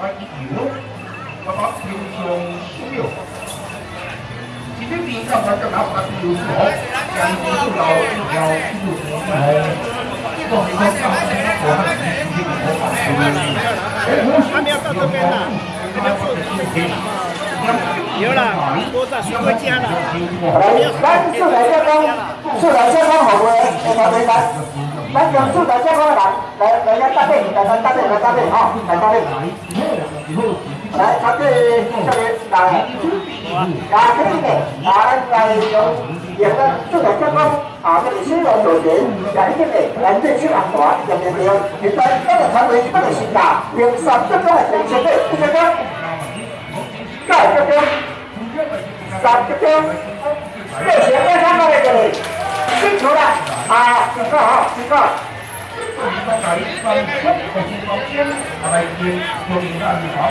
bắt và nhiều lúc nó có tiêu dùng nhiều thì cái gì trong đó trong đó là tiêu số cần tiêu số đầu tiêu dầu tiêu dùng này còn thì không có cái nó của nó thì thì nó có cái nhớ là cô giả sư quay chia là bán sư đại gia công sư đại gia công học rồi em nói đấy đánh đánh cầm sư đại gia công đánh để để nhân ta đi để nhân ta đi để ta đi họ để ta đi đấy các cái cho nên là là cái này là là dùng việc đó sư đại gia công ở cái lịch sử độ nổi tiếng đánh cái này đánh cái sự an toàn dòng tiền điều hiện tại các là tham gia các là sinh đạo việc sản xuất các là thành chế độ cái cái cái cái cái sản cái cái 这些在上面这里清楚 xin số lại và từ cơ họ từ cơ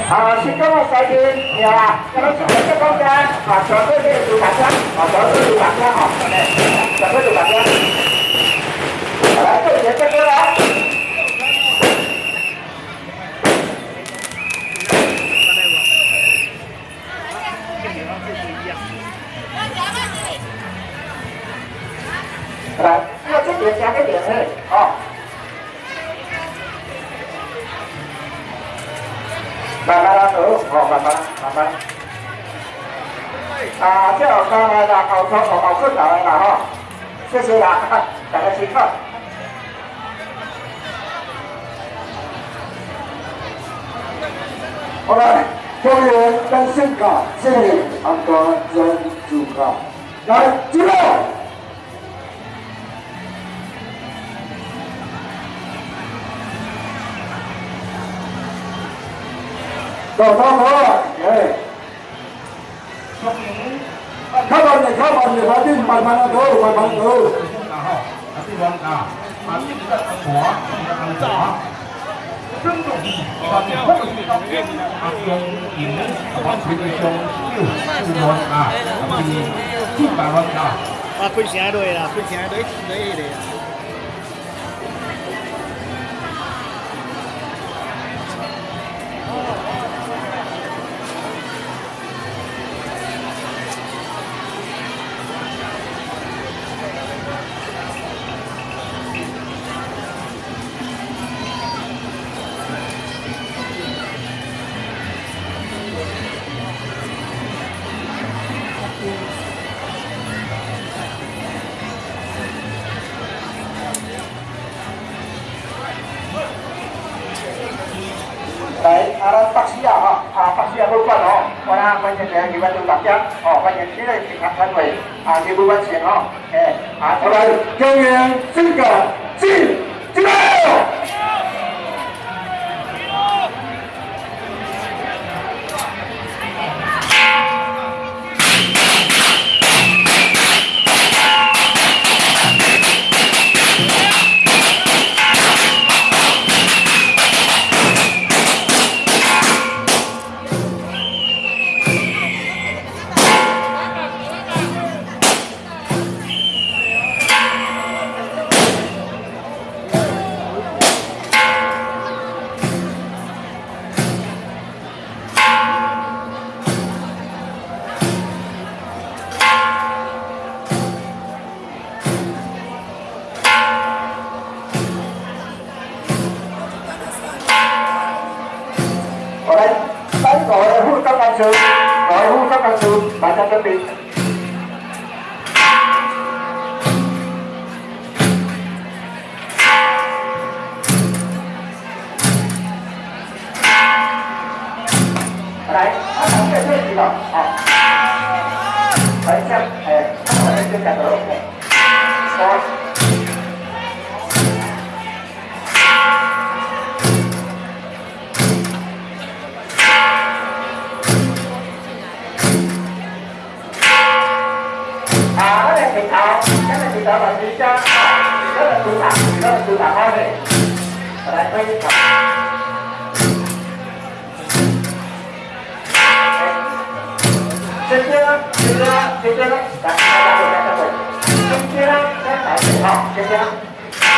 À, xin à, dạ, các bạn giải điền và các bạn giúp cho con ra và cho tôi được đủ bản thân và cho tôi đủ bản thân họ. Cho tôi đủ bản thân. Đấy, tôi sẽ cho tôi 来，要这边加个点二，哦。慢慢来走，好，慢慢，慢慢。啊，叫上来的，好操好好困难的哈，谢谢啦，大家请看。好了，动员单身卡，谢谢安哥真主卡，来，进入。走走走，哎，开门的开门的，快点慢慢走，慢慢走。然后，啊，这边啊，啊，这个火，这个灶啊，真的，啊，啊，用银完成的装修，是吗？啊，一百万啊，啊，不行对了，不行对，对的。啊排位啊你有关系哦诶啊我们永远尊敬 Vai!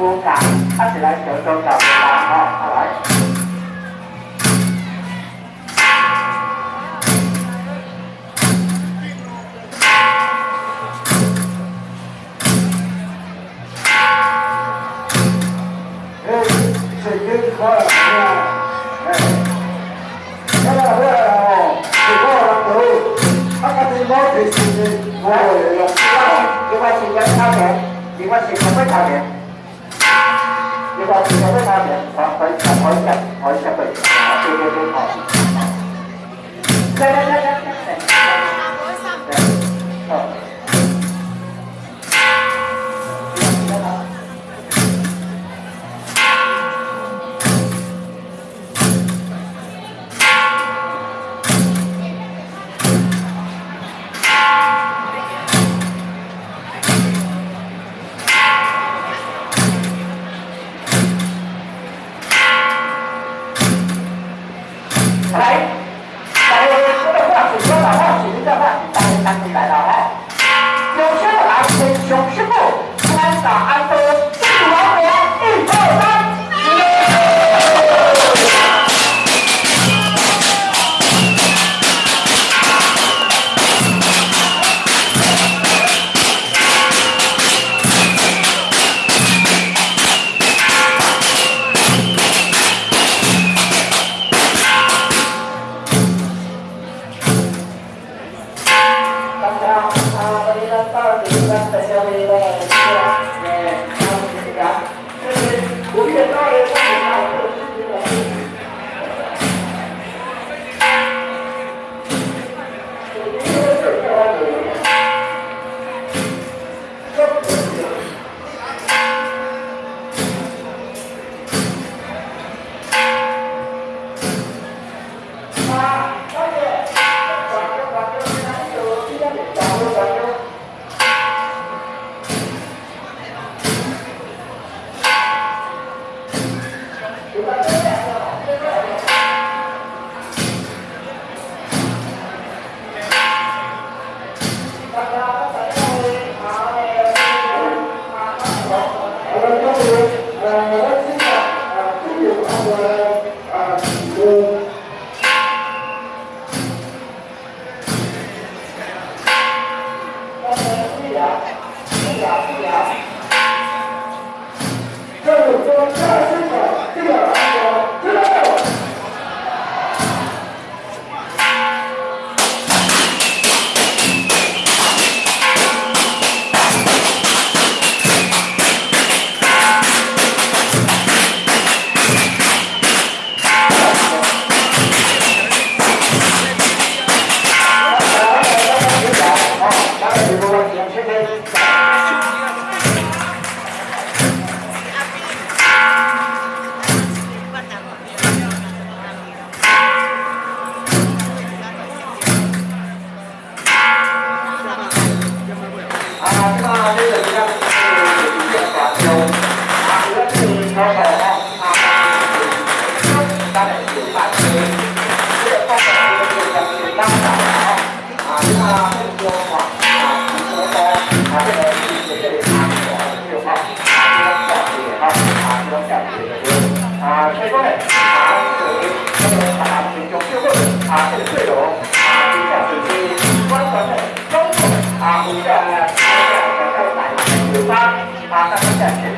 Mua sắm có.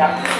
Venga.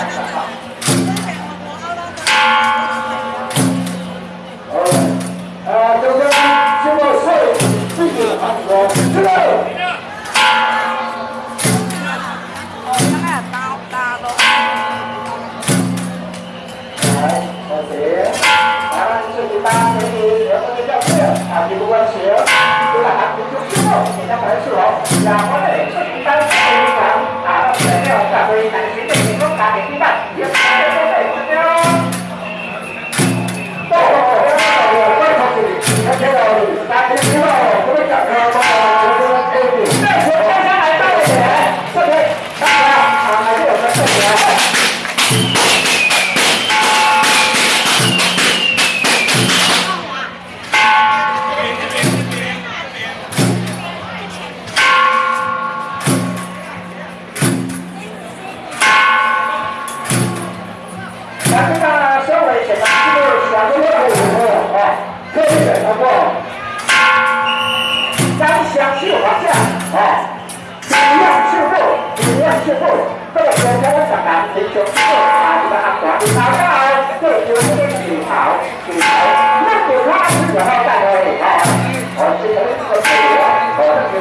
là có thể xuất hiện tăng cường cảm à để cho cả về thành chính mình có cả để cái mặt việc có thể theo tốt rồi quay thật thì nó sẽ là ta sẽ hiểu rồi có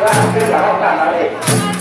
来这两个大男人